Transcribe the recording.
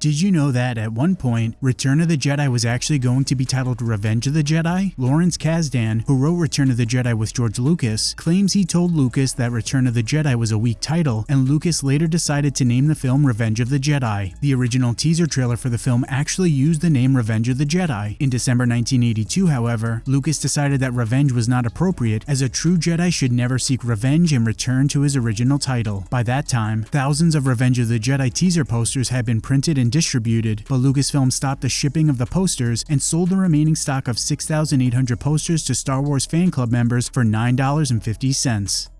Did you know that at one point, Return of the Jedi was actually going to be titled Revenge of the Jedi? Lawrence Kasdan, who wrote Return of the Jedi with George Lucas, claims he told Lucas that Return of the Jedi was a weak title, and Lucas later decided to name the film Revenge of the Jedi. The original teaser trailer for the film actually used the name Revenge of the Jedi. In December 1982, however, Lucas decided that revenge was not appropriate as a true Jedi should never seek revenge and return to his original title. By that time, thousands of Revenge of the Jedi teaser posters had been printed and distributed, but Lucasfilm stopped the shipping of the posters and sold the remaining stock of 6,800 posters to Star Wars fan club members for $9.50.